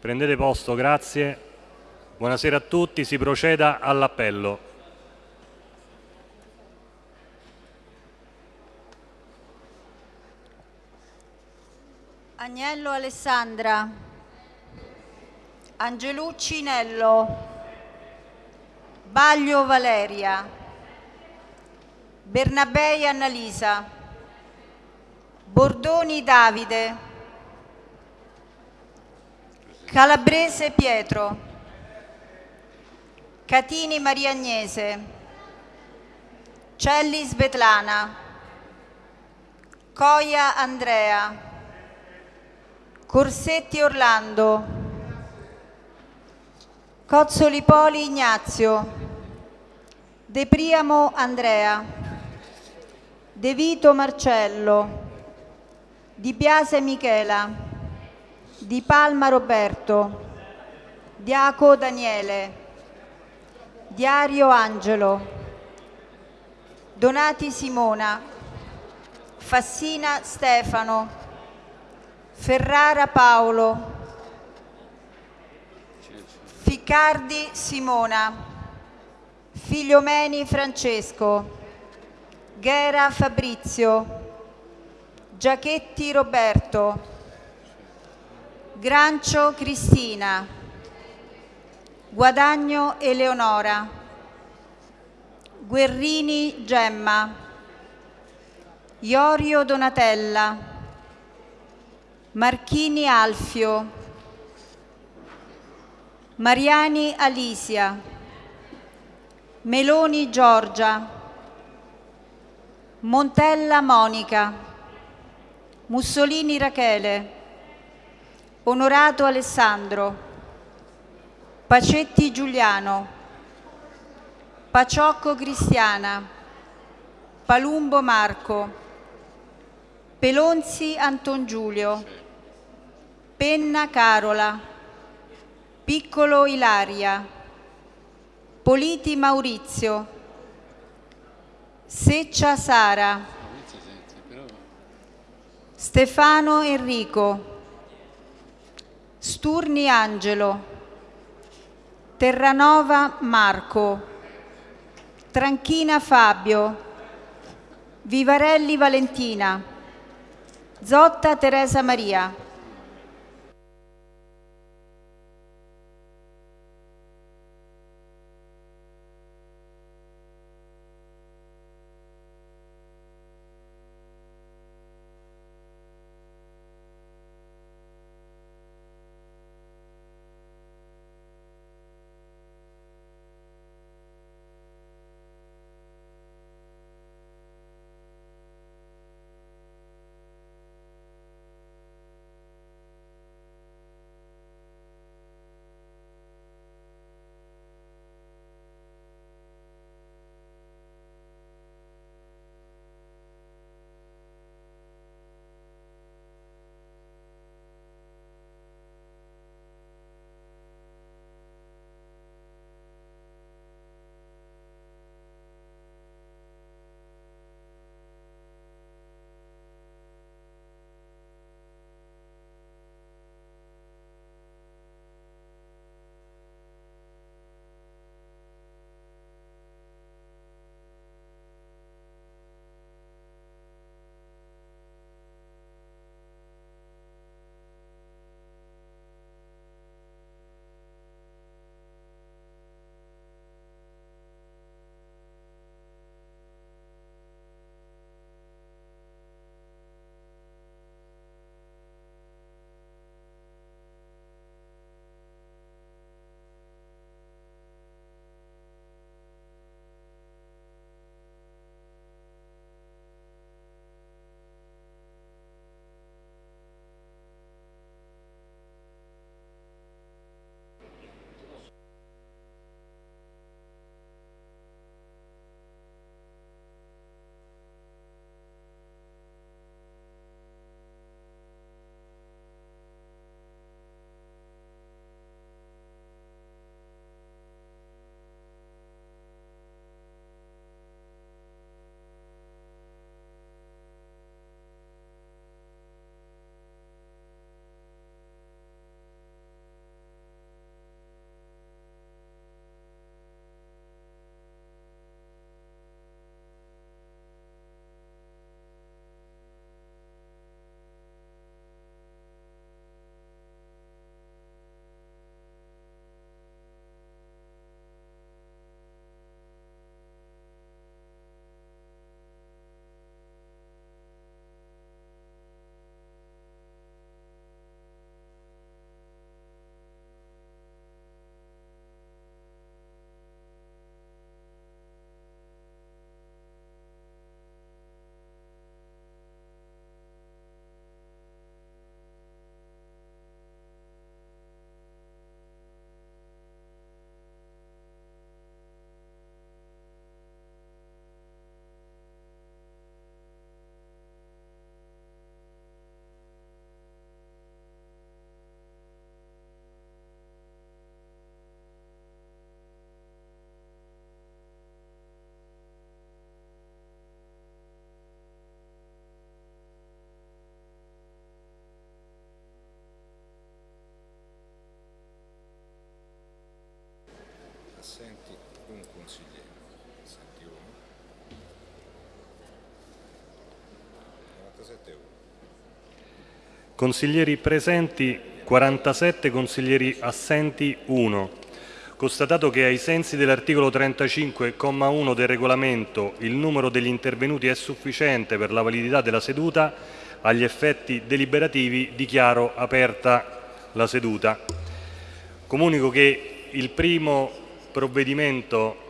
Prendete posto, grazie. Buonasera a tutti, si proceda all'appello. Agnello Alessandra, Angelucci Nello, Baglio Valeria, Bernabei Annalisa, Bordoni Davide, Calabrese Pietro, Catini Maria Agnese, Celli Svetlana, Coia Andrea, Corsetti Orlando, Cozzoli Poli Ignazio, De Priamo Andrea, De Vito Marcello, Di Biase Michela, Di Palma Roberto, Diaco Daniele, Diario Angelo, Donati Simona, Fassina Stefano, Ferrara Paolo, Ficcardi Simona, Figliomeni Francesco, Ghera Fabrizio, Giachetti Roberto, Grancio Cristina, Guadagno Eleonora, Guerrini Gemma, Iorio Donatella, Marchini Alfio, Mariani Alisia, Meloni Giorgia, Montella Monica, Mussolini Rachele, Onorato Alessandro, Pacetti Giuliano, Paciocco Cristiana, Palumbo Marco, Pelonzi Anton Giulio, Penna Carola, Piccolo Ilaria, Politi Maurizio, Seccia Sara, Stefano Enrico, Sturni Angelo, Terranova Marco, Tranchina Fabio, Vivarelli Valentina, Zotta Teresa Maria. Consigliere. Assenti uno. 97 1. Consiglieri presenti 47, consiglieri assenti 1. Constatato che ai sensi dell'articolo 35,1 del regolamento il numero degli intervenuti è sufficiente per la validità della seduta, agli effetti deliberativi dichiaro aperta la seduta. Comunico che il primo provvedimento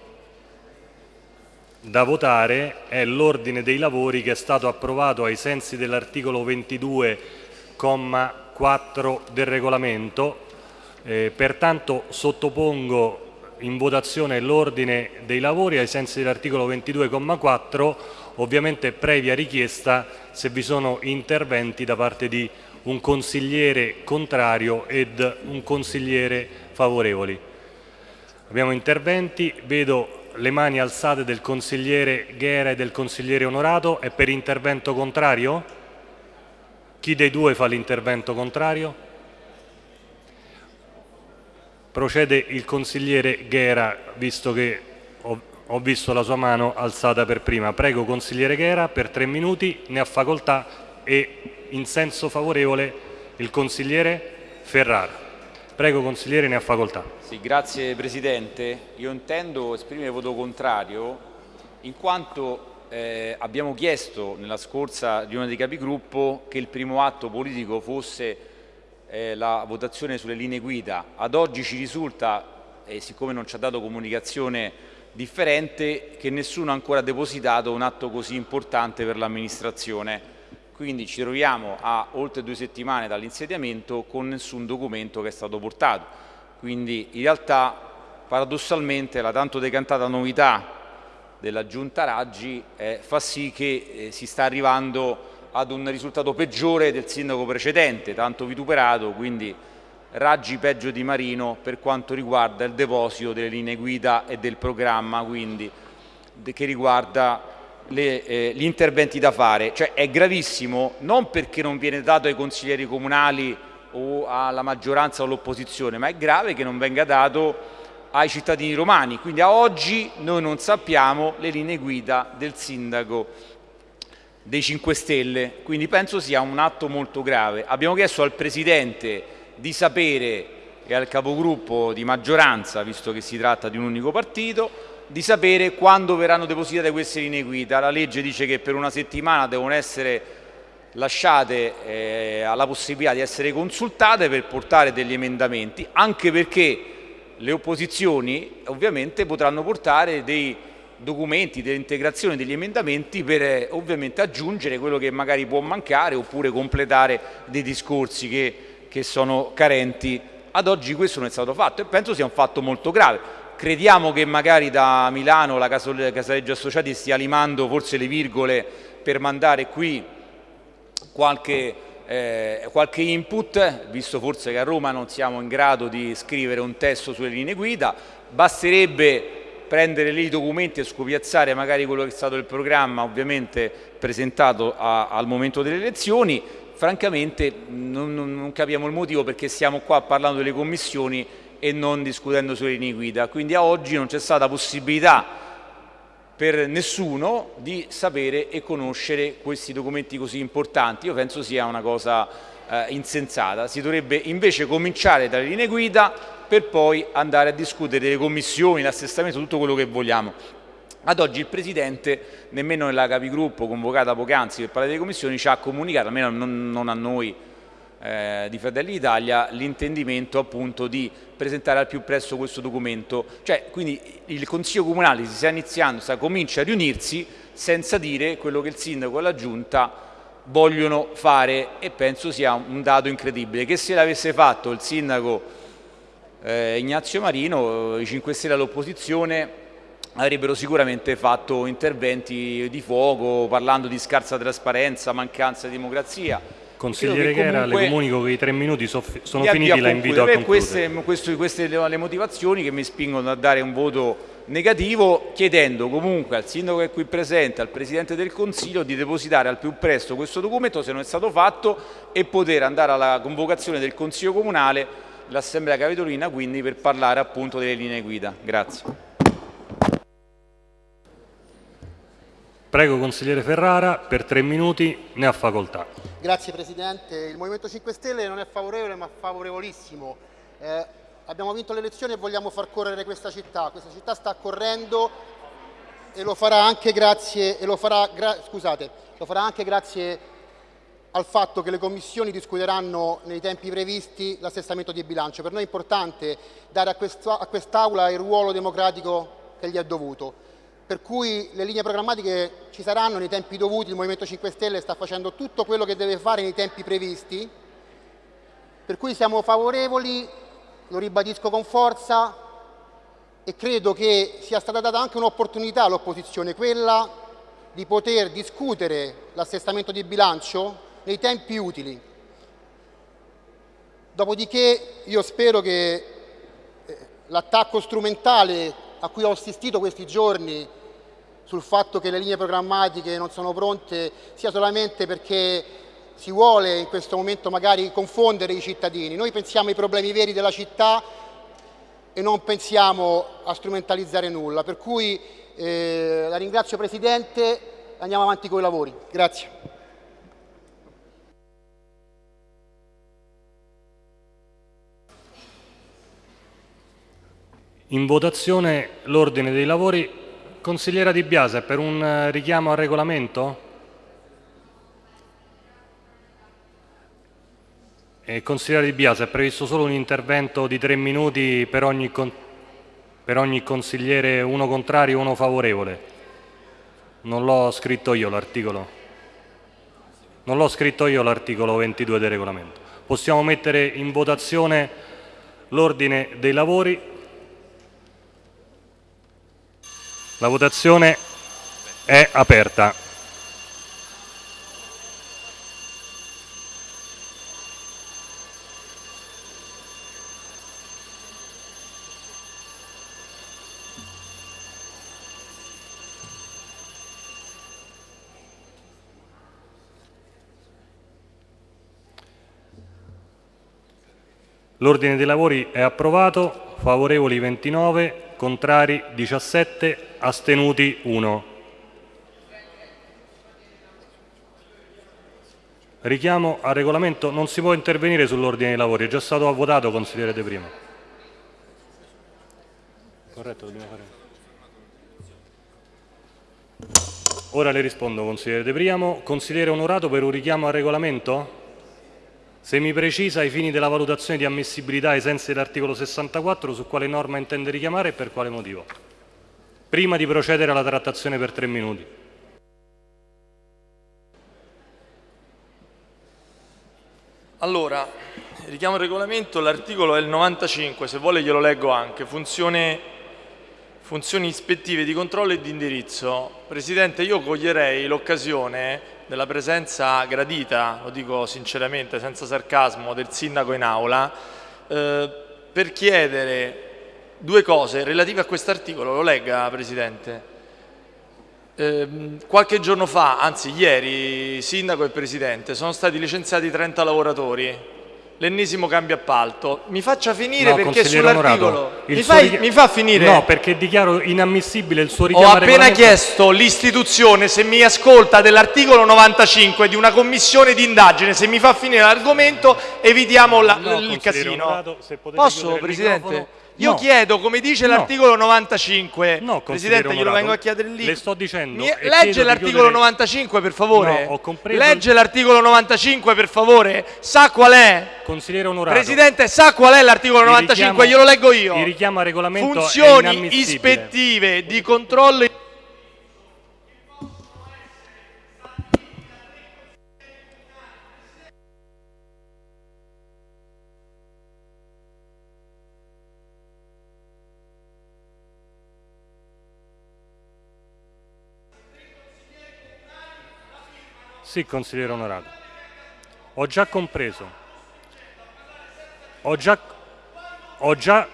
da votare è l'ordine dei lavori che è stato approvato ai sensi dell'articolo 22,4 del regolamento eh, pertanto sottopongo in votazione l'ordine dei lavori ai sensi dell'articolo 22,4, ovviamente previa richiesta se vi sono interventi da parte di un consigliere contrario ed un consigliere favorevoli. Abbiamo interventi, vedo le mani alzate del consigliere Ghera e del consigliere Onorato. È per intervento contrario? Chi dei due fa l'intervento contrario? Procede il consigliere Ghera, visto che ho, ho, visto la sua mano alzata per prima. Prego consigliere Ghera, per tre minuti ne ha facoltà e in senso favorevole il consigliere Ferrara. Prego consigliere, ne ha facoltà. Sì, grazie Presidente. Io intendo esprimere voto contrario in quanto eh, abbiamo chiesto nella scorsa riunione dei capigruppo che il primo atto politico fosse eh, la votazione sulle linee guida. Ad oggi ci risulta, e siccome non ci ha dato comunicazione differente, che nessuno ha ancora depositato un atto così importante per l'amministrazione. Quindi ci troviamo a oltre due settimane dall'insediamento con nessun documento che è stato portato. Quindi in realtà paradossalmente la tanto decantata novità della giunta Raggi eh, fa sì che eh, si sta arrivando ad un risultato peggiore del sindaco precedente, tanto vituperato, quindi raggi peggio di Marino per quanto riguarda il deposito delle linee guida e del programma quindi, che riguarda le, eh, gli interventi da fare. Cioè è gravissimo non perché non viene dato ai consiglieri comunali o alla maggioranza o all'opposizione, ma è grave che non venga dato ai cittadini romani. Quindi a oggi noi non sappiamo le linee guida del sindaco dei 5 Stelle, quindi penso sia un atto molto grave. Abbiamo chiesto al Presidente di sapere e al capogruppo di maggioranza, visto che si tratta di un unico partito, di sapere quando verranno depositate queste linee guida. La legge dice che per una settimana devono essere lasciate eh, alla possibilità di essere consultate per portare degli emendamenti, anche perché le opposizioni ovviamente potranno portare dei documenti, delle integrazioni, degli emendamenti per eh, ovviamente aggiungere quello che magari può mancare oppure completare dei discorsi che, che sono carenti. Ad oggi questo non è stato fatto e penso sia un fatto molto grave. Crediamo che magari da Milano la Casaleggio Associati stia limando forse le virgole per mandare qui qualche, eh, qualche input, visto forse che a Roma non siamo in grado di scrivere un testo sulle linee guida, basterebbe prendere lì i documenti e scopiazzare magari quello che è stato il programma ovviamente presentato a, al momento delle elezioni, francamente non, non, non, capiamo il motivo perché stiamo qua parlando delle commissioni e non discutendo sulle linee guida. Quindi a oggi non c'è stata possibilità per nessuno di sapere e conoscere questi documenti così importanti. Io penso sia una cosa eh, insensata. Si dovrebbe invece cominciare dalle linee guida per poi andare a discutere delle commissioni, l'assestamento, tutto quello che vogliamo. Ad oggi il Presidente, nemmeno nella capigruppo convocata poc'anzi per parlare delle commissioni, ci ha comunicato, almeno non, non a noi eh, di Fratelli d'Italia, l'intendimento appunto di presentare al più presto questo documento. Cioè, quindi il Consiglio Comunale si sta iniziando, sta, comincia a riunirsi senza dire quello che il Sindaco e la Giunta vogliono fare e penso sia un dato incredibile. Che se l'avesse fatto il Sindaco eh, Ignazio Marino, i 5 Stelle all'opposizione avrebbero sicuramente fatto interventi di fuoco parlando di scarsa trasparenza, mancanza di democrazia. Consigliere Chera, le comunico che i tre minuti sono finiti, la invito a concludere. Queste, queste, queste le motivazioni che mi spingono a dare un voto negativo, chiedendo comunque al sindaco che è qui presente, al Presidente del Consiglio di depositare al più presto questo documento se non è stato fatto e poter andare alla convocazione del Consiglio Comunale l'Assemblea Capitolina quindi per parlare appunto delle linee guida. Grazie. Prego consigliere Ferrara, per tre minuti ne ha facoltà. Grazie Presidente. Il Movimento 5 Stelle non è favorevole ma favorevolissimo. Eh, abbiamo vinto le elezioni e vogliamo far correre questa città. Questa città sta correndo e lo farà anche grazie, lo farà, gra, scusate, lo farà anche grazie al fatto che le commissioni discuteranno nei tempi previsti l'assestamento di bilancio. Per noi è importante dare a quest'Aula il ruolo democratico che gli è dovuto per cui le linee programmatiche ci saranno nei tempi dovuti, il Movimento 5 Stelle sta facendo tutto quello che deve fare nei tempi previsti, per cui siamo favorevoli, lo ribadisco con forza e credo che sia stata data anche un'opportunità all'opposizione, quella di poter discutere l'assestamento di bilancio nei tempi utili. Dopodiché io spero che eh, l'attacco strumentale a cui ho assistito questi giorni sul fatto che le linee programmatiche non sono pronte sia solamente perché si vuole in questo momento magari confondere i cittadini. Noi pensiamo ai problemi veri della città e non pensiamo a strumentalizzare nulla. Per cui eh, la ringrazio Presidente, andiamo avanti con i lavori. Grazie. In votazione l'ordine dei lavori Consigliera Di Biase, per un eh, richiamo al regolamento? Eh, consigliera Di Biase, è previsto solo un intervento di tre minuti per ogni, per ogni consigliere, uno contrario e uno favorevole. Non l'ho scritto io l'articolo. Non l'ho scritto io l'articolo 22 del regolamento. Possiamo mettere in votazione l'ordine dei lavori La votazione è aperta. L'ordine dei lavori è approvato, favorevoli 29, contrari 17, astenuti 1. Richiamo al regolamento, non si può intervenire sull'ordine dei lavori, è già stato votato consigliere De Prima. Corretto, dobbiamo fare. Ora le rispondo consigliere De Priamo. Consigliere onorato per un richiamo al regolamento? Se mi precisa ai fini della valutazione di ammissibilità ai sensi dell'articolo 64 su quale norma intende richiamare e per quale motivo. Prima di procedere alla trattazione per tre minuti. Allora, richiamo il regolamento, l'articolo è il 95, se vuole glielo leggo anche, funzione, funzioni ispettive di controllo e di indirizzo. Presidente, io coglierei l'occasione della presenza gradita, lo dico sinceramente, senza sarcasmo, del sindaco in aula, eh, per chiedere due cose relative a questo articolo, lo legga Presidente. Eh, qualche giorno fa, anzi ieri, sindaco e Presidente, sono stati licenziati 30 lavoratori l'ennesimo cambio appalto. Mi faccia finire no, perché sull'articolo... Mi, richi... mi, fa finire? No, perché dichiaro inammissibile il suo richiamo Ho appena chiesto l'istituzione, se mi ascolta, dell'articolo 95 di una commissione di indagine, se mi fa finire l'argomento evitiamo la, no, il casino. Posso, Presidente? Io no. chiedo, come dice no. l'articolo 95, no, Presidente, glielo vengo a chiedere lì. Le sto dicendo. Mi... Legge l'articolo 95 per favore. No, ho compreso. Legge l'articolo 95 per favore. Sa qual è? Consigliere onorato. Presidente, sa qual è l'articolo 95? Glielo leggo io. Il richiamo al regolamento Funzioni ispettive di controllo Sì, consigliere onorato. Ho già compreso. Ho già, ho già,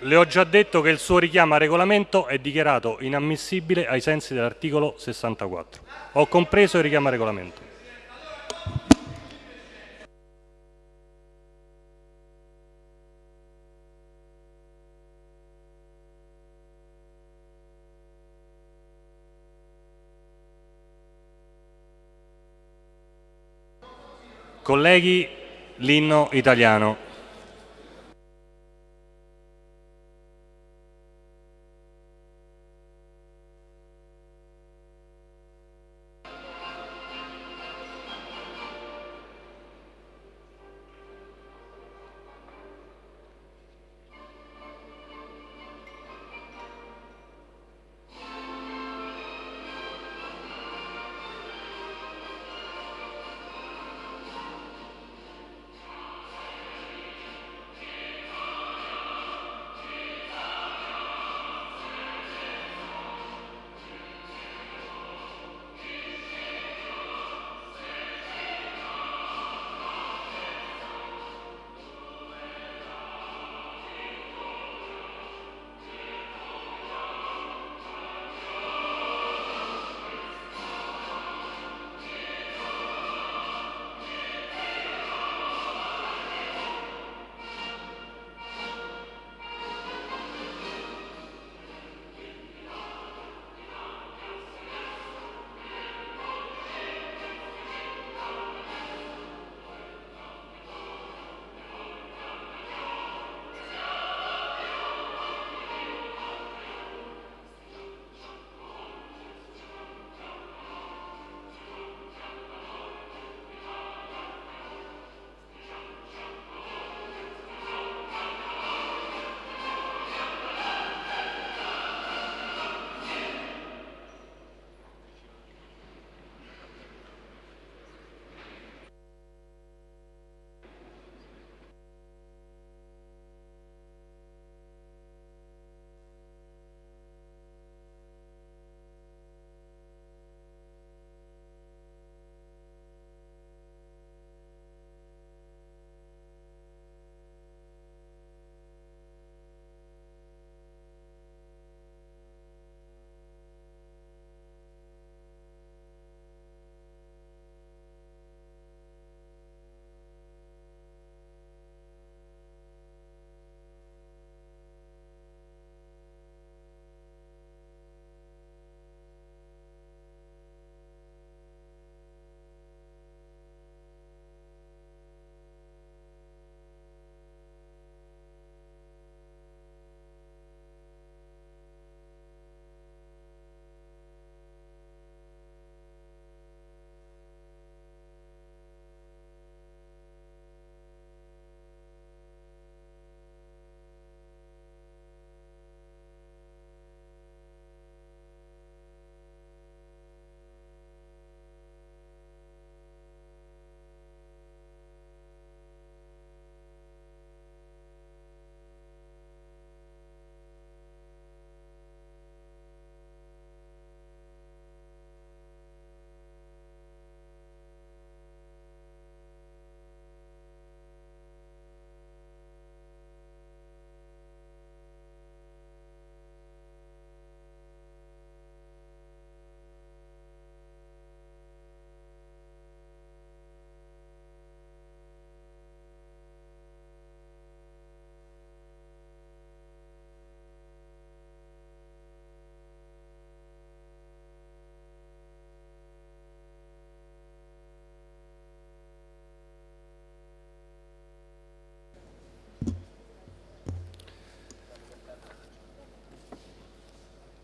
le ho già detto che il suo richiamo a regolamento è dichiarato inammissibile ai sensi dell'articolo 64. Ho compreso il richiamo a regolamento. Colleghi, l'inno italiano.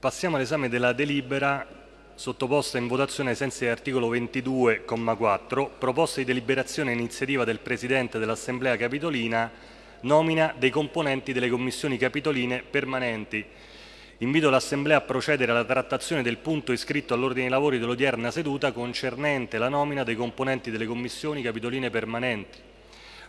Passiamo all'esame della delibera sottoposta in votazione ai sensi dell'articolo 22,4, proposta di deliberazione iniziativa del Presidente dell'Assemblea Capitolina, nomina dei componenti delle commissioni capitoline permanenti. Invito l'Assemblea a procedere alla trattazione del punto iscritto all'ordine dei lavori dell'odierna seduta concernente la nomina dei componenti delle commissioni capitoline permanenti.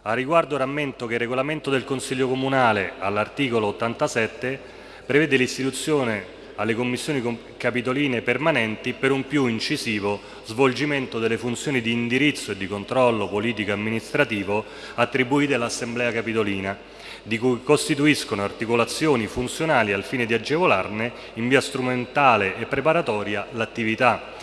A riguardo rammento che il regolamento del Consiglio Comunale all'articolo 87 prevede l'istituzione alle commissioni capitoline permanenti per un più incisivo svolgimento delle funzioni di indirizzo e di controllo politico-amministrativo attribuite all'Assemblea Capitolina, di cui costituiscono articolazioni funzionali al fine di agevolarne in via strumentale e preparatoria l'attività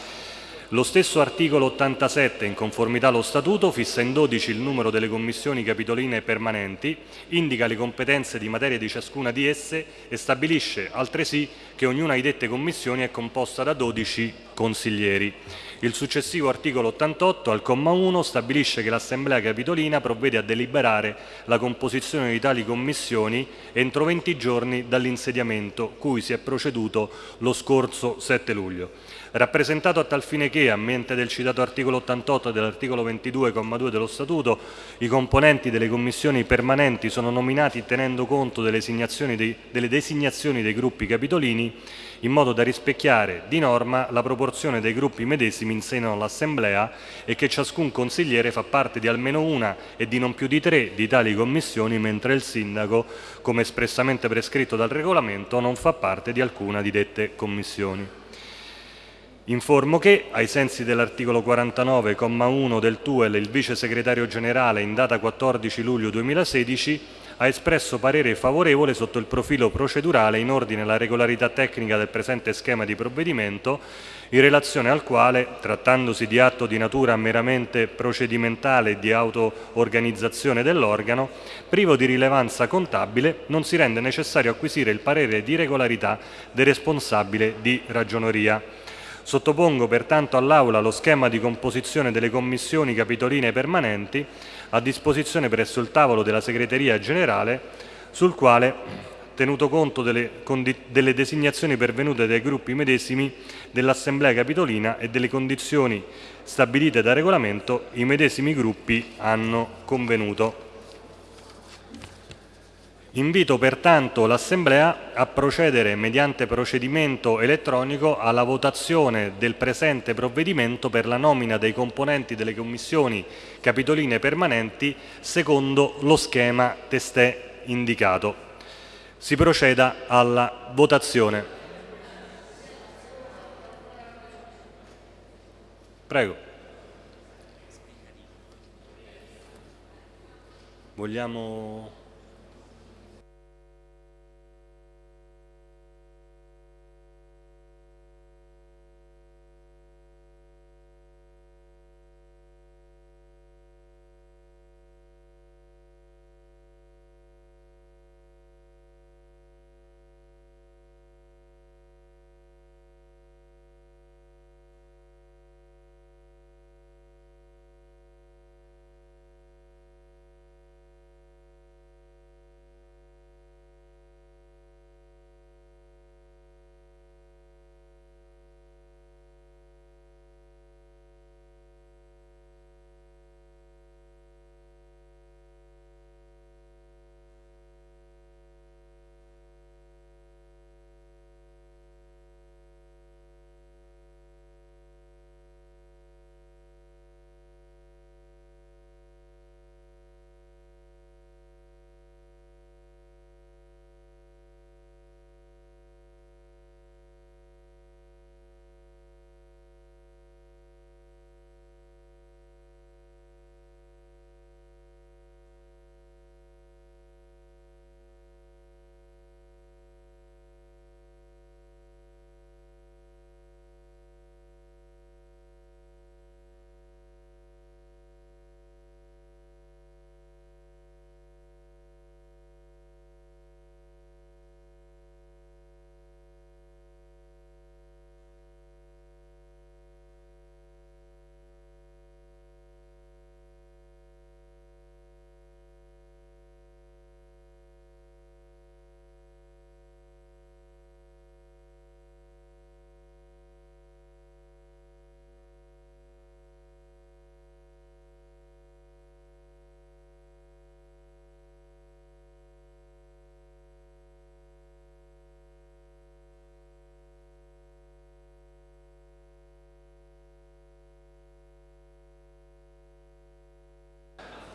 lo stesso articolo 87, in conformità allo Statuto, fissa in 12 il numero delle commissioni capitoline permanenti, indica le competenze di materia di ciascuna di esse e stabilisce altresì che ognuna di dette commissioni è composta da 12 componenti consiglieri. Il successivo articolo 88 al comma 1 stabilisce che l'Assemblea Capitolina provvede a deliberare la composizione di tali commissioni entro 20 giorni dall'insediamento cui si è proceduto lo scorso 7 luglio. Rappresentato a tal fine che, a mente del citato articolo 88 e dell'articolo 22,2 dello Statuto, i componenti delle commissioni permanenti sono nominati tenendo conto delle designazioni dei, delle designazioni dei gruppi capitolini, in modo da rispecchiare di norma la proporzione dei gruppi medesimi in seno all'Assemblea e che ciascun consigliere fa parte di almeno una e di non più di tre di tali commissioni, mentre il sindaco, come espressamente prescritto dal regolamento, non fa parte di alcuna di dette commissioni. Informo che, ai sensi dell'articolo 49,1 del TUEL, il vice segretario generale in data 14 luglio 2016 ha espresso parere favorevole sotto il profilo procedurale in ordine alla regolarità tecnica del presente schema di provvedimento, in relazione al quale, trattandosi di atto di natura meramente procedimentale e di auto-organizzazione dell'organo, privo di rilevanza contabile, non si rende necessario acquisire il parere di regolarità del responsabile di ragioneria. Sottopongo pertanto all'Aula lo schema di composizione delle commissioni capitoline permanenti a disposizione presso il tavolo della segreteria generale sul quale, tenuto conto delle, delle designazioni pervenute dai gruppi medesimi dell'Assemblea Capitolina e delle condizioni stabilite da regolamento, i medesimi gruppi hanno convenuto. Invito pertanto l'Assemblea a procedere mediante procedimento elettronico alla votazione del presente provvedimento per la nomina dei componenti delle commissioni capitoline permanenti secondo lo schema testè indicato. Si proceda alla votazione. Prego. Vogliamo...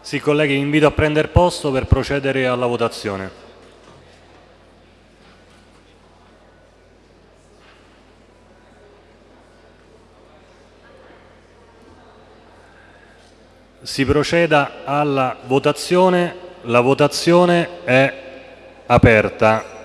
Sì, colleghi, vi invito a prendere posto per procedere alla votazione. Si proceda alla votazione, la votazione è aperta.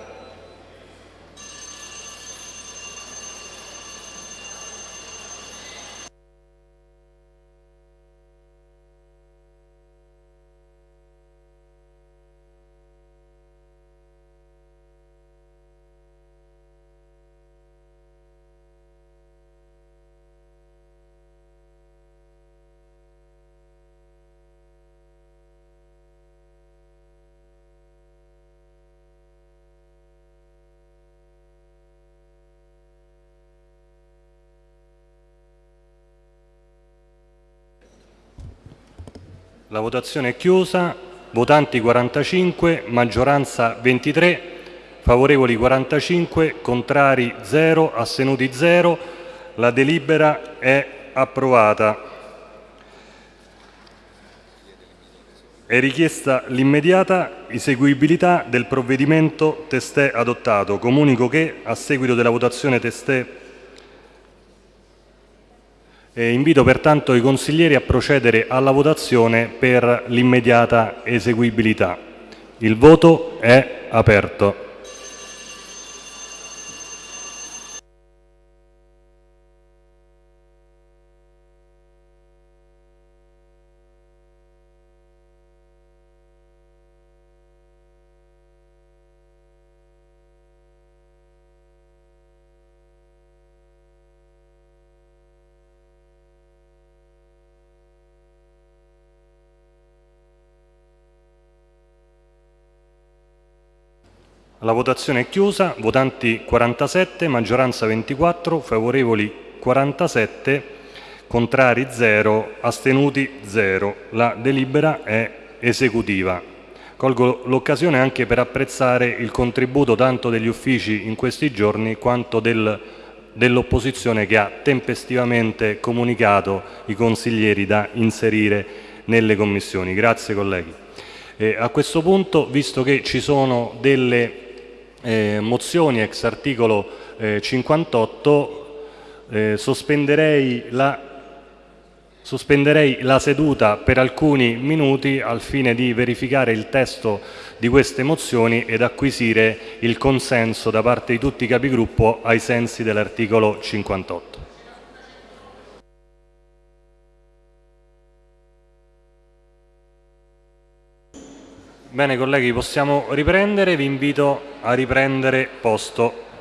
Votazione chiusa. Votanti 45, maggioranza 23, favorevoli 45, contrari 0, astenuti 0. La delibera è approvata. È richiesta l'immediata eseguibilità del provvedimento testè adottato. Comunico che, a seguito della votazione testè eh, invito pertanto i consiglieri a procedere alla votazione per l'immediata eseguibilità. Il voto è aperto. La votazione è chiusa, votanti 47, maggioranza 24, favorevoli 47, contrari 0, astenuti 0. La delibera è esecutiva. Colgo l'occasione anche per apprezzare il contributo tanto degli uffici in questi giorni quanto del, dell'opposizione che ha tempestivamente comunicato i consiglieri da inserire nelle commissioni. Grazie colleghi. E a questo punto, visto che ci sono delle eh, mozioni ex articolo eh, 58 eh, sospenderei, la, sospenderei la seduta per alcuni minuti al fine di verificare il testo di queste mozioni ed acquisire il consenso da parte di tutti i capigruppo ai sensi dell'articolo 58. Bene colleghi, possiamo riprendere, vi invito a riprendere posto.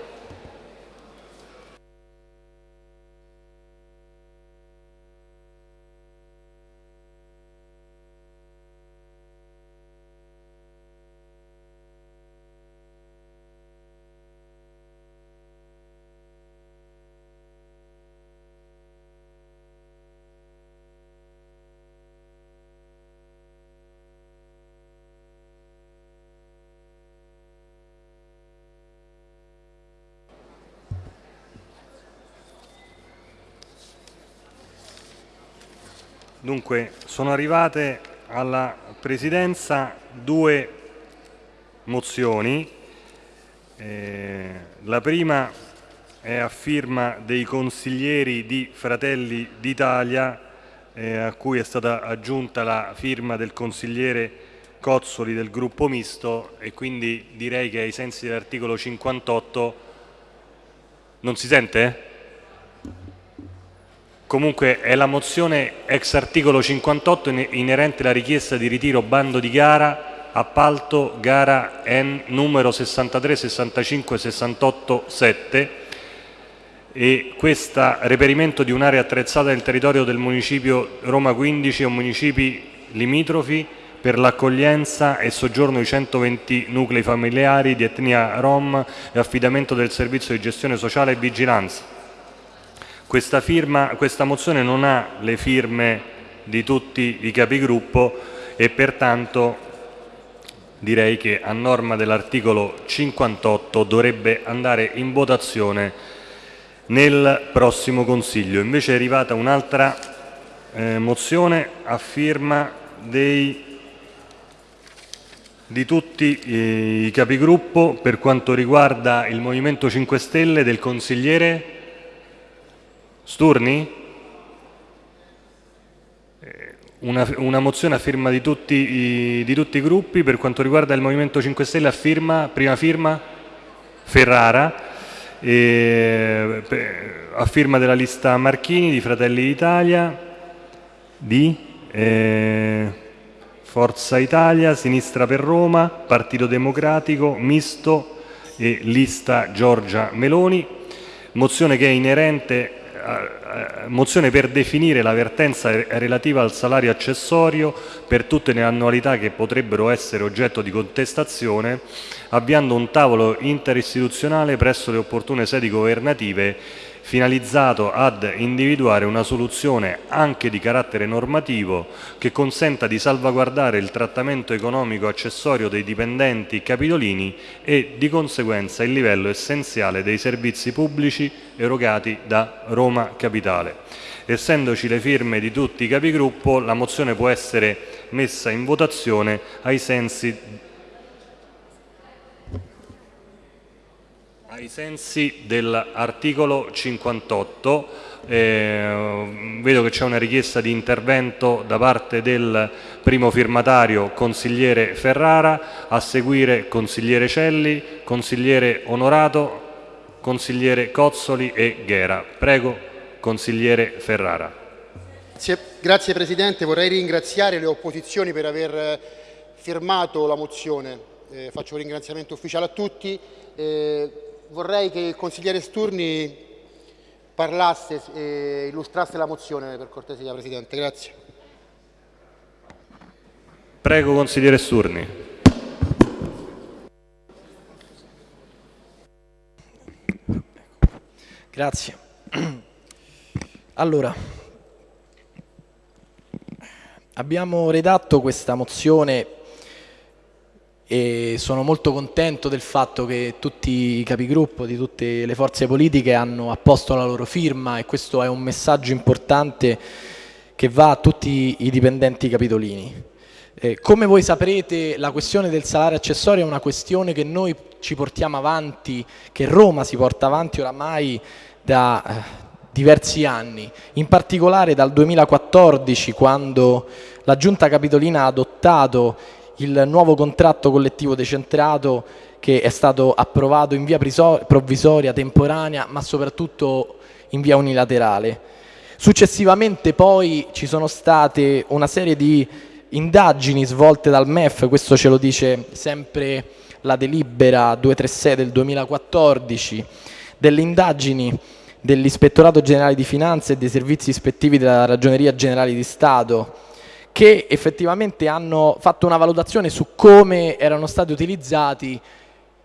Dunque, sono arrivate alla Presidenza due mozioni. Eh, la prima è a firma dei consiglieri di Fratelli d'Italia, eh, a cui è stata aggiunta la firma del consigliere Cozzoli del gruppo misto e quindi direi che ai sensi dell'articolo 58 non si sente? Comunque è la mozione ex articolo 58 inerente alla richiesta di ritiro bando di gara, appalto, gara N numero 63, 65, 68, 7 e questo reperimento di un'area attrezzata nel territorio del municipio Roma 15 o municipi limitrofi per l'accoglienza e soggiorno di 120 nuclei familiari di etnia rom e affidamento del servizio di gestione sociale e vigilanza questa, firma, questa mozione non ha le firme di tutti i capigruppo e pertanto direi che a norma dell'articolo 58 dovrebbe andare in votazione nel prossimo Consiglio. Invece è arrivata un'altra eh, mozione a firma dei, di tutti i capigruppo per quanto riguarda il Movimento 5 Stelle del consigliere Sturni? Eh, una, una, mozione a firma di tutti, i, di tutti, i, gruppi per quanto riguarda il Movimento 5 Stelle a firma, prima firma Ferrara, e, a firma della lista Marchini di Fratelli d'Italia, di eh, Forza Italia, Sinistra per Roma, Partito Democratico, Misto e lista Giorgia Meloni, mozione che è inerente mozione per definire la vertenza relativa al salario accessorio per tutte le annualità che potrebbero essere oggetto di contestazione, avviando un tavolo interistituzionale presso le opportune sedi governative finalizzato ad individuare una soluzione anche di carattere normativo che consenta di salvaguardare il trattamento economico accessorio dei dipendenti capitolini e di conseguenza il livello essenziale dei servizi pubblici erogati da Roma Capitale. Essendoci le firme di tutti i capigruppo, la mozione può essere messa in votazione ai sensi ai sensi dell'articolo 58 eh, vedo che c'è una richiesta di intervento da parte del primo firmatario consigliere Ferrara a seguire consigliere Celli consigliere Onorato consigliere Cozzoli e Ghera. Prego consigliere Ferrara. Grazie, grazie Presidente, vorrei ringraziare le opposizioni per aver eh, firmato la mozione, eh, faccio un ringraziamento ufficiale a tutti. Eh, vorrei che il consigliere Sturni parlasse e illustrasse la mozione per cortesia Presidente, grazie. Prego consigliere Sturni. Grazie. Allora, abbiamo redatto questa mozione e sono molto contento del fatto che tutti i capigruppo di tutte le forze politiche hanno apposto la loro firma e questo è un messaggio importante che va a tutti i dipendenti capitolini. Eh, come voi saprete la questione del salario accessorio è una questione che noi ci portiamo avanti, che Roma si porta avanti oramai da eh, diversi anni, in particolare dal 2014 quando la Giunta Capitolina ha adottato il nuovo contratto collettivo decentrato che è stato approvato in via provvisoria, temporanea, ma soprattutto in via unilaterale. Successivamente poi ci sono state una serie di indagini svolte dal MEF, questo ce lo dice sempre la delibera 236 del 2014, delle indagini dell'Ispettorato Generale di Finanza e dei servizi ispettivi della Ragioneria Generale di Stato che effettivamente hanno fatto una valutazione su come erano stati utilizzati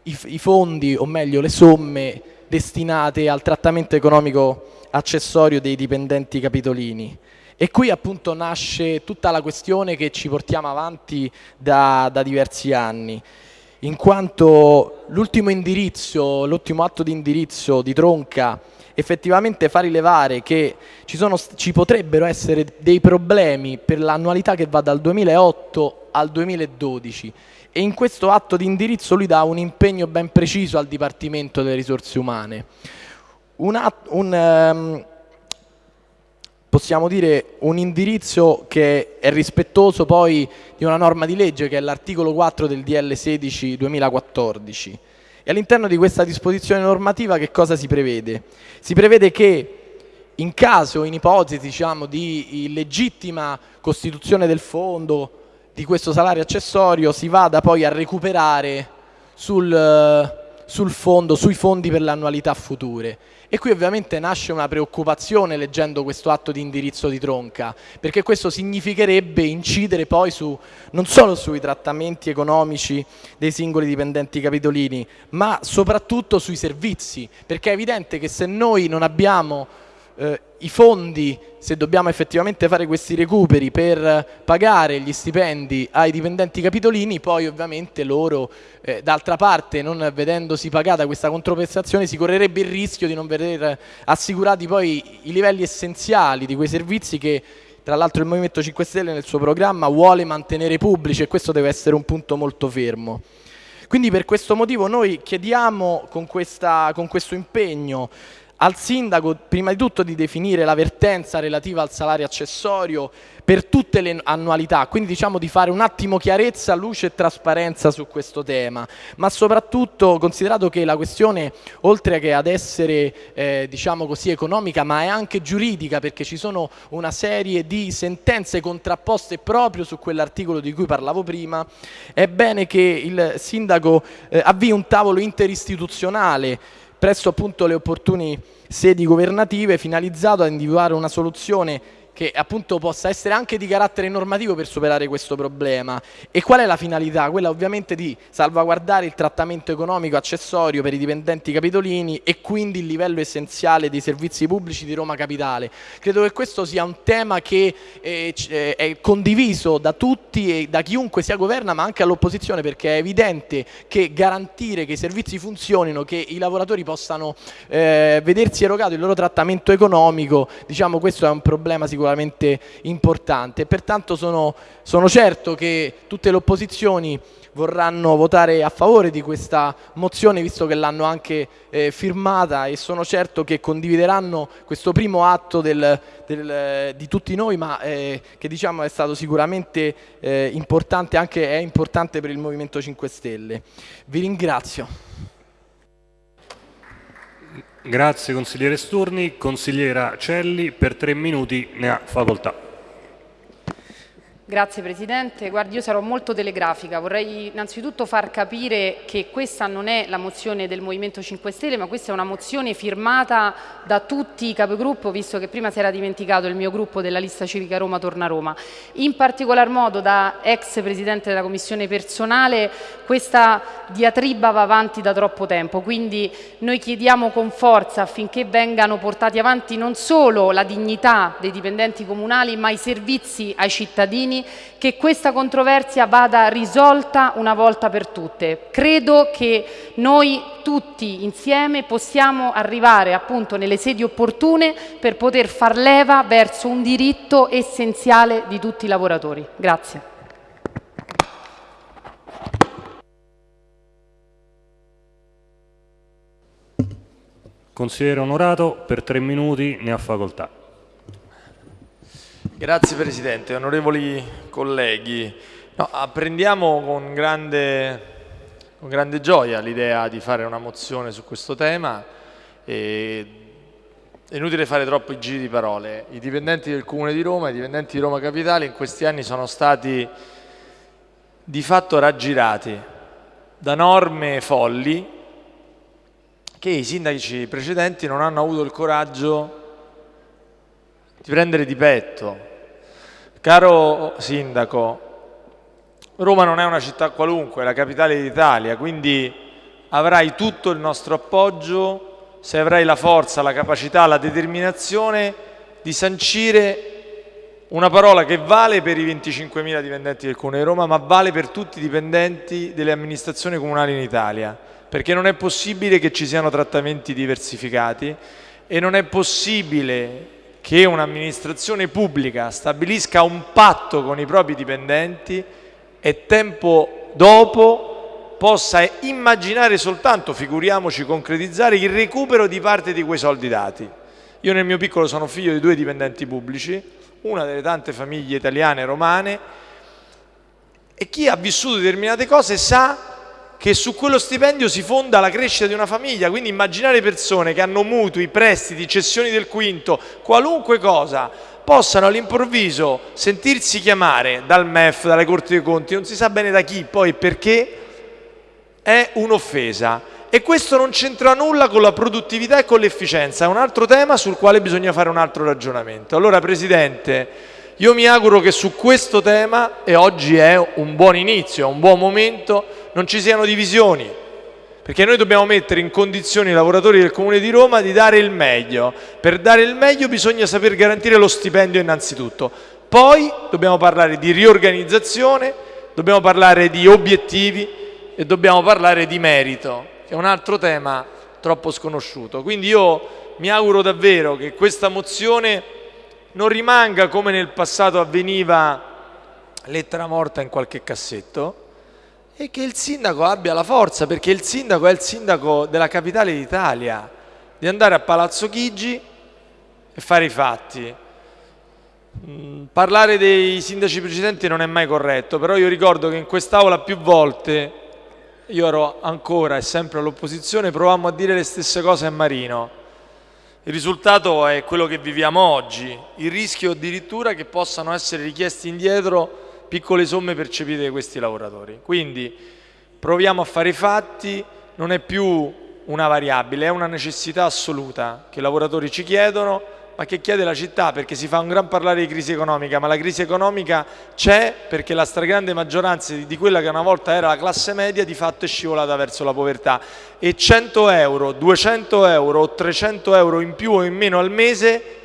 i, i fondi, o meglio le somme destinate al trattamento economico accessorio dei dipendenti capitolini. E qui appunto nasce tutta la questione che ci portiamo avanti da, da diversi anni, in quanto l'ultimo indirizzo, l'ultimo atto di indirizzo di Tronca effettivamente fa rilevare che ci, sono, ci potrebbero essere dei problemi per l'annualità che va dal 2008 al 2012 e in questo atto di indirizzo lui dà un impegno ben preciso al Dipartimento delle Risorse Umane. Un, un, um, possiamo dire un indirizzo che è rispettoso poi di una norma di legge che è l'articolo 4 del DL 16 2014 e all'interno di questa disposizione normativa che cosa si prevede? Si prevede che in caso, in ipotesi diciamo, di illegittima costituzione del fondo di questo salario accessorio si vada poi a recuperare sul, sul fondo, sui fondi per le annualità future. E qui ovviamente nasce una preoccupazione leggendo questo atto di indirizzo di Tronca, perché questo significherebbe incidere poi su, non solo sui trattamenti economici dei singoli dipendenti capitolini, ma soprattutto sui servizi, perché è evidente che se noi non abbiamo eh, i fondi, se dobbiamo effettivamente fare questi recuperi per pagare gli stipendi ai dipendenti capitolini, poi ovviamente loro, eh, d'altra parte, non vedendosi pagata questa controprestazione, si correrebbe il rischio di non vedere assicurati poi i livelli essenziali di quei servizi che tra l'altro il Movimento 5 Stelle nel suo programma vuole mantenere pubblici e questo deve essere un punto molto fermo. Quindi per questo motivo noi chiediamo con, questa, con questo impegno al sindaco prima di tutto di definire la vertenza relativa al salario accessorio per tutte le annualità, quindi diciamo di fare un attimo chiarezza, luce e trasparenza su questo tema, ma soprattutto considerato che la questione oltre che ad essere eh, diciamo così economica ma è anche giuridica perché ci sono una serie di sentenze contrapposte proprio su quell'articolo di cui parlavo prima, è bene che il sindaco eh, avvii un tavolo interistituzionale presso appunto le opportune sedi governative finalizzato a individuare una soluzione che appunto possa essere anche di carattere normativo per superare questo problema. E qual è la finalità? Quella ovviamente di salvaguardare il trattamento economico accessorio per i dipendenti capitolini e quindi il livello essenziale dei servizi pubblici di Roma Capitale. Credo che questo sia un tema che eh, eh è condiviso da tutti e da chiunque sia governa ma anche all'opposizione perché è evidente che garantire che i servizi funzionino, che i lavoratori possano eh, vedersi erogato il loro trattamento economico, diciamo questo è un problema sicuramente sicuramente importante. Pertanto sono, sono certo che tutte le opposizioni vorranno votare a favore di questa mozione visto che l'hanno anche eh, firmata e sono certo che condivideranno questo primo atto del, del, di tutti noi ma eh, che diciamo è stato sicuramente eh, importante anche è importante per il Movimento 5 Stelle. Vi ringrazio. Grazie consigliere Sturni. Consigliera Celli, per tre minuti ne ha facoltà. Grazie Presidente. Guardi, io sarò molto telegrafica. Vorrei innanzitutto far capire che questa non è la mozione del Movimento 5 Stelle, ma questa è una mozione firmata da tutti i capigruppo, visto che prima si era dimenticato il mio gruppo della lista civica Roma Torna Roma. In particolar modo da ex Presidente della Commissione personale questa diatriba va avanti da troppo tempo, quindi noi chiediamo con forza affinché vengano portati avanti non solo la dignità dei dipendenti comunali, ma i servizi ai cittadini cittadini che questa controversia vada risolta una volta per tutte. Credo che noi tutti insieme possiamo arrivare appunto nelle sedi opportune per poter far leva verso un diritto essenziale di tutti i lavoratori. Grazie. Consigliere onorato, per tre minuti ne ha facoltà. Grazie Presidente, onorevoli colleghi. No, apprendiamo con grande, con grande gioia l'idea di fare una mozione su questo tema. E è inutile fare troppi giri di parole. I dipendenti del Comune di Roma, i dipendenti di Roma Capitale in questi anni sono stati di fatto raggirati da norme folli che i sindaci precedenti non hanno avuto il coraggio di prendere di petto. Caro sindaco, Roma non è una città qualunque, è la capitale d'Italia, quindi avrai tutto il nostro appoggio se avrai la forza, la capacità, la determinazione di sancire una parola che vale per i 25.000 dipendenti del Comune di Roma, ma vale per tutti i dipendenti delle amministrazioni comunali in Italia, perché non è possibile che ci siano trattamenti diversificati e non è possibile che un'amministrazione pubblica stabilisca un patto con i propri dipendenti e tempo dopo possa immaginare soltanto, figuriamoci concretizzare, il recupero di parte di quei soldi dati. Io nel mio piccolo sono figlio di due dipendenti pubblici, una delle tante famiglie italiane romane, e chi ha vissuto determinate cose sa che su quello stipendio si fonda la crescita di una famiglia, quindi immaginare persone che hanno mutui, prestiti, cessioni del quinto, qualunque cosa, possano all'improvviso sentirsi chiamare dal MEF, dalle Corti dei Conti, non si sa bene da chi, poi perché, è un'offesa. E questo non c'entra nulla con la produttività e con l'efficienza, è un altro tema sul quale bisogna fare un altro ragionamento. Allora Presidente, io mi auguro che su questo tema, e oggi è un buon inizio, è un buon momento, non ci siano divisioni, perché noi dobbiamo mettere in condizioni i lavoratori del Comune di Roma di dare il meglio. Per dare il meglio bisogna saper garantire lo stipendio innanzitutto. Poi dobbiamo parlare di riorganizzazione, dobbiamo parlare di obiettivi e dobbiamo parlare di merito, che è un altro tema troppo sconosciuto. Quindi io mi auguro davvero che questa mozione non rimanga come nel passato avveniva lettera morta in qualche cassetto e che il sindaco abbia la forza, perché il sindaco è il sindaco della capitale d'Italia, di andare a Palazzo Chigi e fare i fatti. Mm, parlare dei sindaci precedenti non è mai corretto, però io ricordo che in quest'Aula più volte, io ero ancora e sempre all'opposizione, provammo a dire le stesse cose a Marino il risultato è quello che viviamo oggi, il rischio addirittura che possano essere richiesti indietro piccole somme percepite da questi lavoratori. Quindi proviamo a fare i fatti, non è più una variabile, è una necessità assoluta che i lavoratori ci chiedono, ma che chiede la città, perché si fa un gran parlare di crisi economica, ma la crisi economica c'è perché la stragrande maggioranza di quella che una volta era la classe media di fatto è scivolata verso la povertà e 100 euro, 200 euro o 300 euro in più o in meno al mese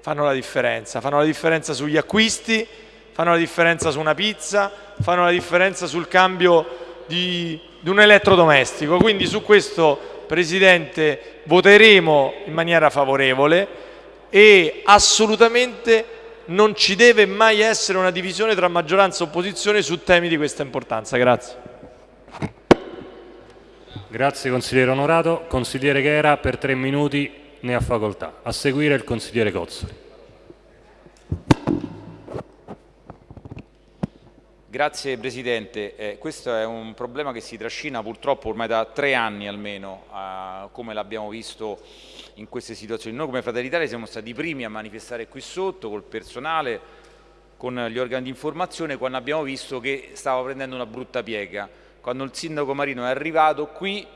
fanno la differenza, fanno la differenza sugli acquisti, fanno la differenza su una pizza, fanno la differenza sul cambio di, di un elettrodomestico. Quindi su questo Presidente voteremo in maniera favorevole e assolutamente non ci deve mai essere una divisione tra maggioranza e opposizione su temi di questa importanza. Grazie. Grazie consigliere Onorato. Consigliere Chera per tre minuti ne ha facoltà. A seguire il consigliere Cozzoli. Grazie Presidente, eh, questo è un problema che si trascina purtroppo ormai da tre anni almeno, eh, come l'abbiamo visto in queste situazioni. Noi come Fratelli d'Italia siamo stati i primi a manifestare qui sotto col personale, con gli organi di informazione, quando abbiamo visto che stava prendendo una brutta piega. Quando il sindaco Marino è arrivato qui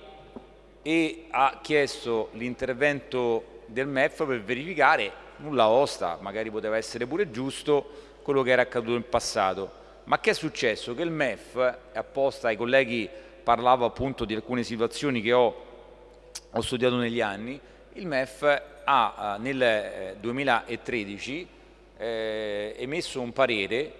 e ha chiesto l'intervento del MEF per verificare, nulla osta, magari poteva essere pure giusto, quello che era accaduto in passato ma che è successo? Che il MEF, apposta ai colleghi parlavo appunto di alcune situazioni che ho, ho studiato negli anni, il MEF ha eh, nel 2013 eh, eh, emesso un parere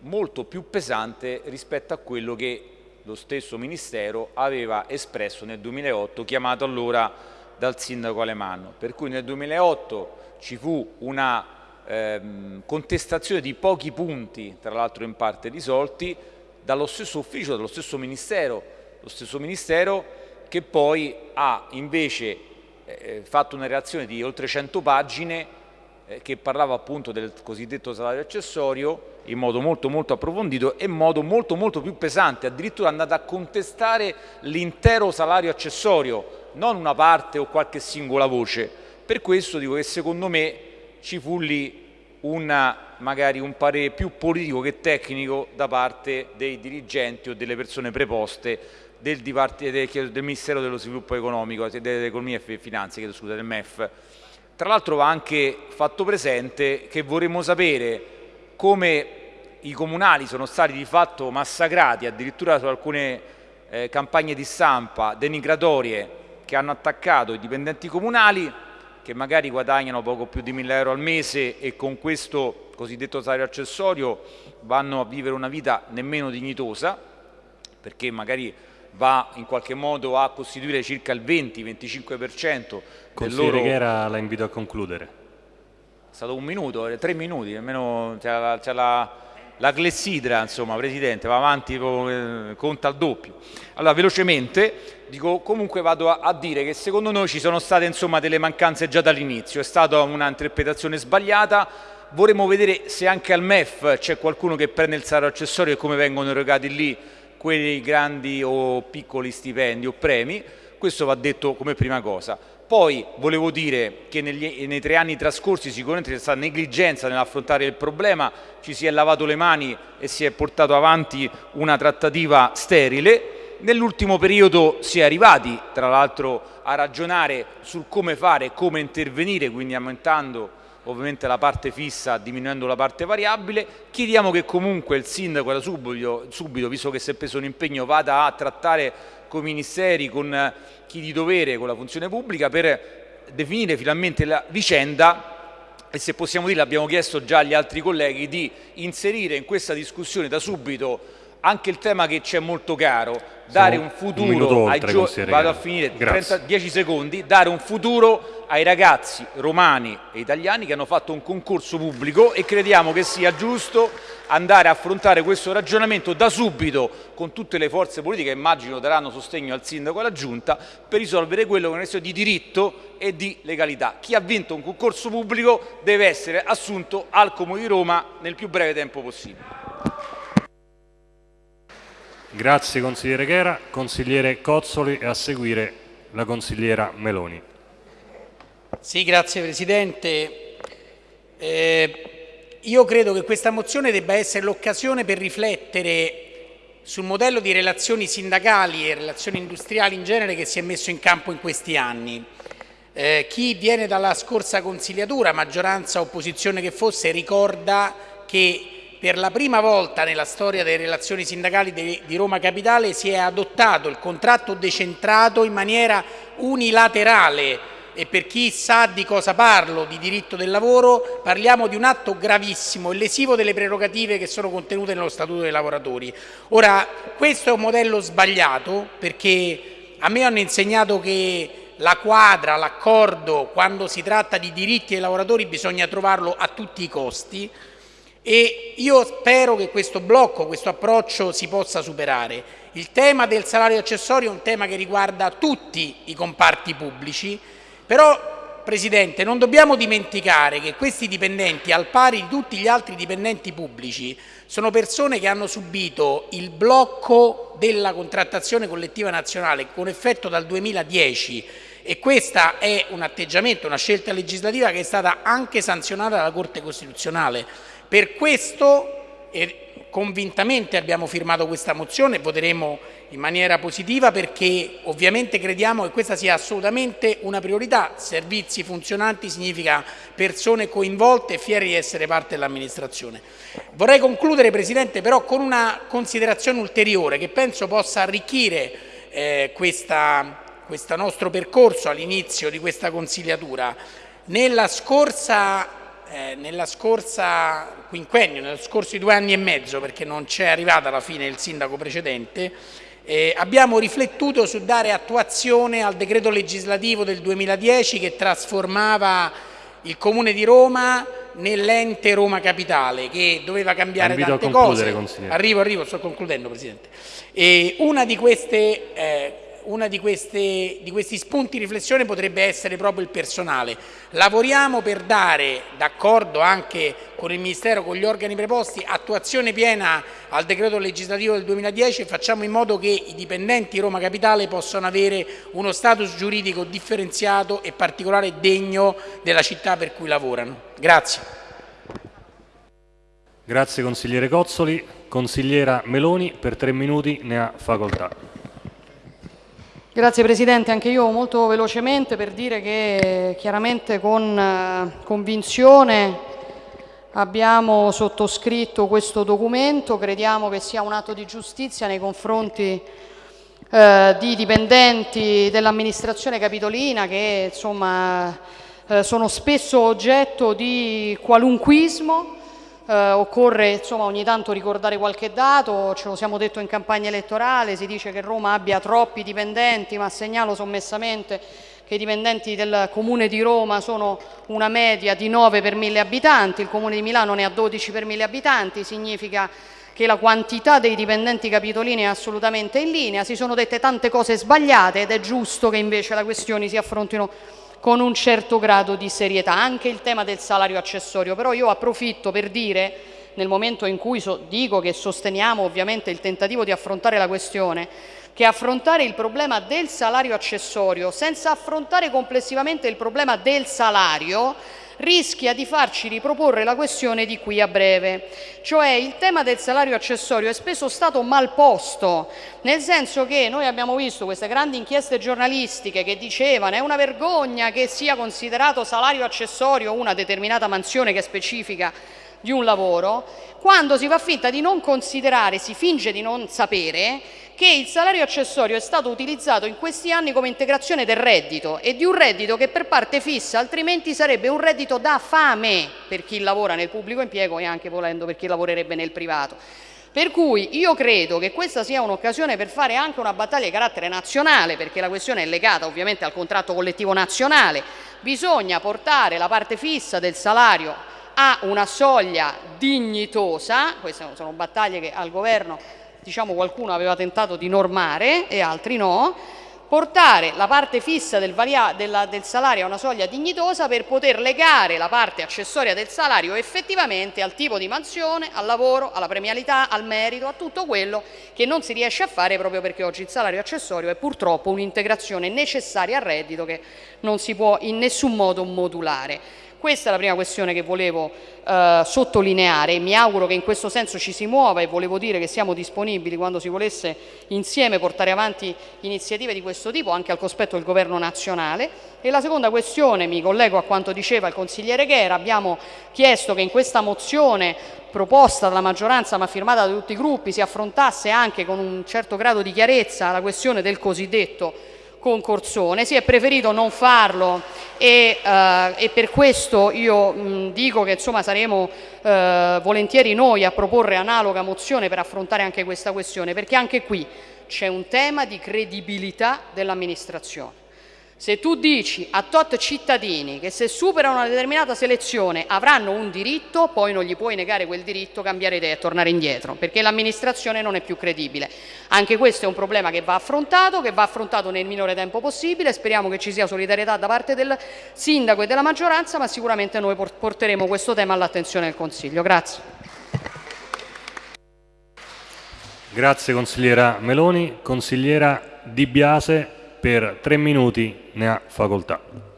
molto più pesante rispetto a quello che lo stesso Ministero aveva espresso nel 2008, chiamato allora dal sindaco Alemanno. Per cui nel 2008 ci fu una ehm, contestazione di pochi punti, tra l'altro in parte risolti, dallo stesso ufficio, dallo stesso Ministero, lo stesso Ministero che poi ha invece eh, fatto una reazione di oltre 100 pagine eh, che parlava appunto del cosiddetto salario accessorio in modo molto molto approfondito e in modo molto molto più pesante, addirittura è andato a contestare l'intero salario accessorio, non una parte o qualche singola voce. Per questo dico che secondo me ci fu lì una, magari un parere più politico che tecnico da parte dei dirigenti o delle persone preposte del, del, del Ministero dello Sviluppo Economico, dell'Economia e Finanze, scusa, del MEF. Tra l'altro va anche fatto presente che vorremmo sapere come i comunali sono stati di fatto massacrati, addirittura su alcune eh, campagne di stampa denigratorie che hanno attaccato i dipendenti comunali, che magari guadagnano poco più di 1000 euro al mese e con questo cosiddetto salario accessorio vanno a vivere una vita nemmeno dignitosa, perché magari va in qualche modo a costituire circa il 20-25% del loro... Chera la invito a concludere. È stato un minuto, tre minuti, almeno c'è la, la, clessidra, insomma, Presidente, va avanti, eh, conta al doppio. Allora, velocemente, Dico, comunque vado a, a, dire che secondo noi ci sono state insomma, delle mancanze già dall'inizio, è stata un'interpretazione sbagliata, vorremmo vedere se anche al MEF c'è qualcuno che prende il salario accessorio e come vengono erogati lì quei grandi o piccoli stipendi o premi, questo va detto come prima cosa. Poi volevo dire che negli, nei tre anni trascorsi sicuramente c'è stata negligenza nell'affrontare il problema, ci si è lavato le mani e si è portato avanti una trattativa sterile, Nell'ultimo periodo si è arrivati, tra l'altro, a ragionare sul come fare e come intervenire, quindi aumentando ovviamente la parte fissa diminuendo la parte variabile. Chiediamo che comunque il sindaco da subito, subito, visto che si è preso un impegno, vada a trattare con i ministeri, con chi di dovere, con la funzione pubblica per definire finalmente la vicenda e se possiamo dire, l'abbiamo chiesto già agli altri colleghi, di inserire in questa discussione da subito anche il tema che ci è molto caro, dare un futuro un ai giovani, vado a finire, 30, 10 secondi, dare un futuro ai ragazzi romani e italiani che hanno fatto un concorso pubblico e crediamo che sia giusto andare a affrontare questo ragionamento da subito con tutte le forze politiche che immagino daranno sostegno al sindaco e alla giunta per risolvere quello che è una questione di diritto e di legalità. Chi ha vinto un concorso pubblico deve essere assunto al Comune di Roma nel più breve tempo possibile. Grazie consigliere Chera, consigliere Cozzoli e a seguire la consigliera Meloni. Sì, grazie Presidente. Eh, io credo che questa mozione debba essere l'occasione per riflettere sul modello di relazioni sindacali e relazioni industriali in genere che si è messo in campo in questi anni. eh, chi viene dalla scorsa consigliatura, maggioranza opposizione che fosse, ricorda che per la prima volta nella storia delle relazioni sindacali di, Roma Capitale si è adottato il contratto decentrato in maniera unilaterale e per chi sa di cosa parlo, di diritto del lavoro, parliamo di un atto gravissimo e lesivo delle prerogative che sono contenute nello Statuto dei lavoratori. Ora, questo è un modello sbagliato perché a me hanno insegnato che la quadra, l'accordo, quando si tratta di diritti dei lavoratori bisogna trovarlo a tutti i costi e io spero che questo blocco, questo approccio si possa superare. Il tema del salario accessorio è un tema che riguarda tutti i comparti pubblici, però Presidente non dobbiamo dimenticare che questi dipendenti, al pari di tutti gli altri dipendenti pubblici, sono persone che hanno subito il blocco della contrattazione collettiva nazionale con effetto dal 2010 e questo è un atteggiamento, una scelta legislativa che è stata anche sanzionata dalla Corte Costituzionale. Per questo e convintamente abbiamo firmato questa mozione e voteremo in maniera positiva perché ovviamente crediamo che questa sia assolutamente una priorità. Servizi funzionanti significa persone coinvolte e fieri di essere parte dell'amministrazione. Vorrei concludere Presidente però con una considerazione ulteriore che penso possa arricchire eh, questa, questo nostro percorso all'inizio di questa consigliatura. Nella scorsa eh, nella scorsa quinquennio, nello scorso due anni e mezzo, perché non c'è arrivata alla fine il sindaco precedente, eh, abbiamo riflettuto su dare attuazione al decreto legislativo del 2010 che trasformava il Comune di Roma nell'ente Roma Capitale che doveva cambiare Invito tante cose. Arrivo, arrivo, sto concludendo Presidente. E una di queste eh, uno di, di, questi spunti di riflessione potrebbe essere proprio il personale. Lavoriamo per dare, d'accordo anche con il Ministero, con gli organi preposti, attuazione piena al decreto legislativo del 2010 e facciamo in modo che i dipendenti di Roma Capitale possano avere uno status giuridico differenziato e particolare degno della città per cui lavorano. Grazie. Grazie consigliere Cozzoli. Consigliera Meloni per tre minuti ne ha facoltà. Grazie Presidente, anche io molto velocemente per dire che chiaramente con eh, convinzione abbiamo sottoscritto questo documento, crediamo che sia un atto di giustizia nei confronti eh, di dipendenti dell'amministrazione capitolina che insomma, eh, sono spesso oggetto di qualunquismo eh, occorre insomma, ogni tanto ricordare qualche dato, ce lo siamo detto in campagna elettorale, si dice che Roma abbia troppi dipendenti, ma segnalo sommessamente che i dipendenti del Comune di Roma sono una media di 9 per 1000 abitanti, il Comune di Milano ne ha 12 per 1000 abitanti, significa che la quantità dei dipendenti capitolini è assolutamente in linea, si sono dette tante cose sbagliate ed è giusto che invece le questioni si affrontino con un certo grado di serietà, anche il tema del salario accessorio, però io approfitto per dire, nel momento in cui so, dico che sosteniamo ovviamente il tentativo di affrontare la questione, che affrontare il problema del salario accessorio senza affrontare complessivamente il problema del salario rischia di farci riproporre la questione di qui a breve. Cioè il tema del salario accessorio è spesso stato mal posto, nel senso che noi abbiamo visto queste grandi inchieste giornalistiche che dicevano è una vergogna che sia considerato salario accessorio una determinata mansione che specifica di un lavoro, quando si fa finta di non considerare, si finge di non sapere che il salario accessorio è stato utilizzato in questi anni come integrazione del reddito e di un reddito che per parte fissa altrimenti sarebbe un reddito da fame per chi lavora nel pubblico impiego e anche volendo per chi lavorerebbe nel privato. Per cui io credo che questa sia un'occasione per fare anche una battaglia di carattere nazionale, perché la questione è legata ovviamente al contratto collettivo nazionale. Bisogna portare la parte fissa del salario a una soglia dignitosa, queste sono battaglie che al governo diciamo qualcuno aveva tentato di normare e altri no, portare la parte fissa del, della, del, salario a una soglia dignitosa per poter legare la parte accessoria del salario effettivamente al tipo di mansione, al lavoro, alla premialità, al merito, a tutto quello che non si riesce a fare proprio perché oggi il salario accessorio è purtroppo un'integrazione necessaria al reddito che non si può in nessun modo modulare. Questa è la prima questione che volevo eh, sottolineare mi auguro che in questo senso ci si muova e volevo dire che siamo disponibili quando si volesse insieme portare avanti iniziative di questo tipo anche al cospetto del governo nazionale. E la seconda questione, mi collego a quanto diceva il consigliere Ghera, abbiamo chiesto che in questa mozione proposta dalla maggioranza ma firmata da tutti i gruppi si affrontasse anche con un certo grado di chiarezza la questione del cosiddetto concorsone, si è preferito non farlo e, eh, e per questo io mh, dico che insomma, saremo eh, volentieri noi a proporre analoga mozione per affrontare anche questa questione, perché anche qui c'è un tema di credibilità dell'amministrazione. Se tu dici a tot cittadini che se superano una determinata selezione avranno un diritto, poi non gli puoi negare quel diritto, cambiare idea e tornare indietro, perché l'amministrazione non è più credibile. Anche questo è un problema che va affrontato, che va affrontato nel minore tempo possibile, speriamo che ci sia solidarietà da parte del sindaco e della maggioranza, ma sicuramente noi porteremo questo tema all'attenzione del Consiglio. Grazie. Grazie consigliera Meloni. Consigliera Di Biase per tre minuti ne ha facoltà.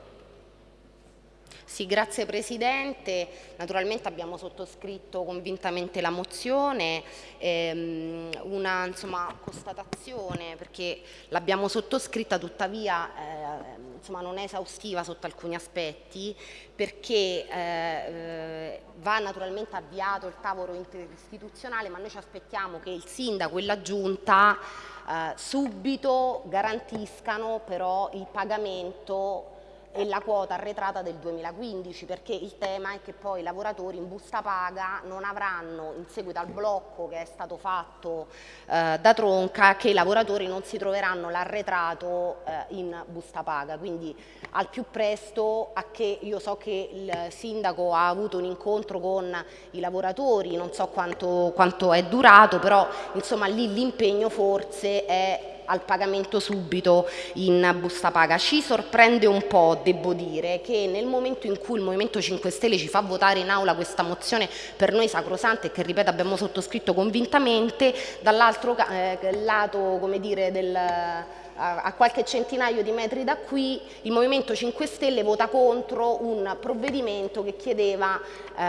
Sì, grazie Presidente. Naturalmente abbiamo sottoscritto convintamente la mozione, ehm, una insomma, constatazione perché l'abbiamo sottoscritta tuttavia eh, insomma, non è esaustiva sotto alcuni aspetti perché eh, va naturalmente avviato il tavolo interistituzionale ma noi ci aspettiamo che il Sindaco e la Giunta eh, subito garantiscano però il pagamento e la quota arretrata del 2015 perché il tema è che poi i lavoratori in busta paga non avranno in seguito al blocco che è stato fatto eh, da Tronca che i lavoratori non si troveranno l'arretrato eh, in busta paga. Quindi al più presto a che io so che il sindaco ha avuto un incontro con i lavoratori non so quanto, quanto è durato però insomma lì l'impegno forse è al pagamento subito in busta paga. Ci sorprende un po', devo dire, che nel momento in cui il Movimento 5 Stelle ci fa votare in aula questa mozione per noi sacrosante e che, ripeto, abbiamo sottoscritto convintamente, dall'altro eh, lato come dire, del a qualche centinaio di metri da qui il Movimento 5 Stelle vota contro un provvedimento che chiedeva eh,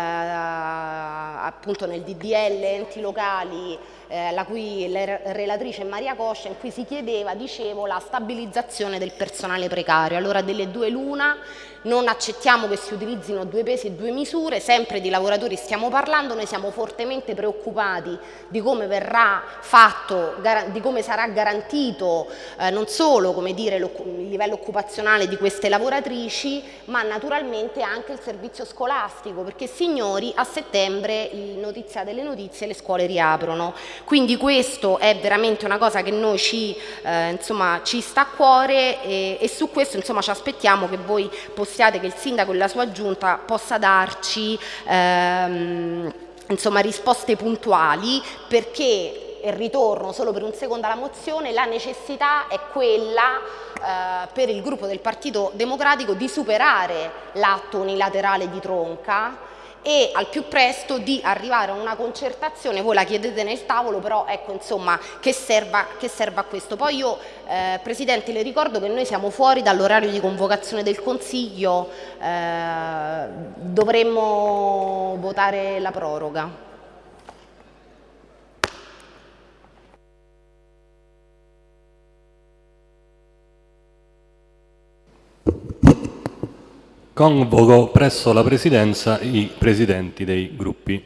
appunto nel DDL enti locali eh, la cui relatrice è Maria Coscia, in cui si chiedeva, dicevo, la stabilizzazione del personale precario. Allora delle due l'una, non accettiamo che si utilizzino due pesi e due misure, sempre di lavoratori stiamo parlando, noi siamo fortemente preoccupati di come verrà fatto, di come sarà garantito eh, non solo dire, il livello occupazionale di queste lavoratrici, ma naturalmente anche il servizio scolastico, perché signori a settembre, il notizia delle notizie, le scuole riaprono. Quindi questo è veramente una cosa che noi ci, eh, insomma, ci sta a cuore e, e su questo insomma, ci aspettiamo che voi possiate, che il sindaco e la sua giunta possa darci ehm, insomma, risposte puntuali perché e ritorno solo per un secondo alla mozione, la necessità è quella eh, per il gruppo del Partito Democratico di superare l'atto unilaterale di Tronca e al più presto di arrivare a una concertazione, voi la chiedete nel tavolo, però ecco insomma che serva, che serva a questo. Poi io eh, Presidente le ricordo che noi siamo fuori dall'orario di convocazione del Consiglio, eh, dovremmo votare la proroga. Convoco presso la Presidenza i Presidenti dei Gruppi.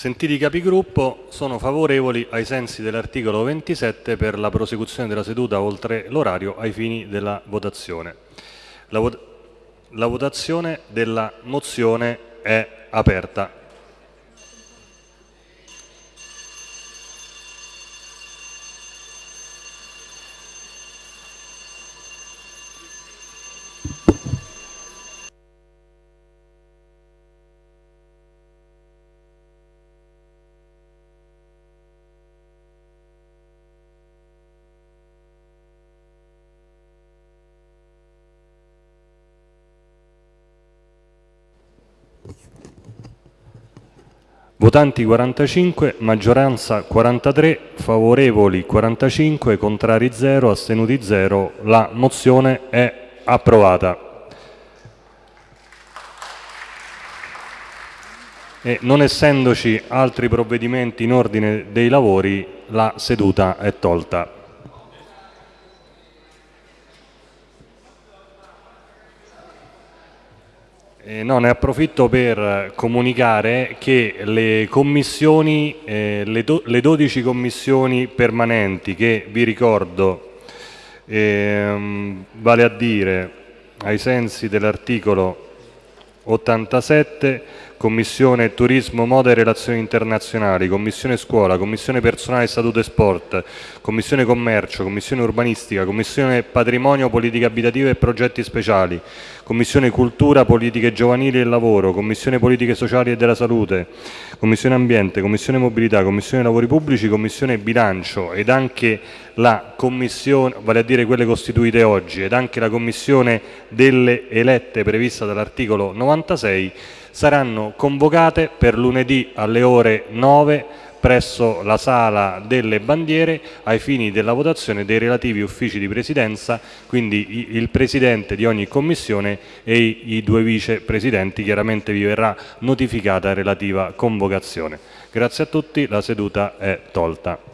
Sentiti i capigruppo, sono favorevoli ai sensi dell'articolo 27 per la prosecuzione della seduta oltre l'orario ai fini della votazione. La vot La votazione della mozione è aperta. Votanti 45, maggioranza 43, favorevoli 45, contrari 0, astenuti 0. La mozione è approvata. E non essendoci altri provvedimenti in ordine dei lavori, la seduta è tolta. No, ne approfitto per comunicare che le commissioni, eh, le, do, le 12 commissioni permanenti che vi ricordo, ehm, vale a dire ai sensi dell'articolo 87 Commissione Turismo, Moda e Relazioni Internazionali, Commissione Scuola, Commissione Personale, Statuto e Sport, Commissione Commercio, Commissione Urbanistica, Commissione Patrimonio, Politiche Abitative e Progetti Speciali, Commissione Cultura, Politiche Giovanili e Lavoro, Commissione Politiche Sociali e della Salute, Commissione Ambiente, Commissione Mobilità, Commissione Lavori Pubblici, Commissione Bilancio ed anche la Commissione, vale a dire quelle costituite oggi, ed anche la Commissione delle elette prevista dall'articolo 96 saranno convocate per lunedì alle ore 9 presso la sala delle bandiere ai fini della votazione dei relativi uffici di presidenza, quindi il presidente di ogni commissione e i due vicepresidenti, chiaramente vi verrà notificata relativa convocazione. Grazie a tutti, la seduta è tolta.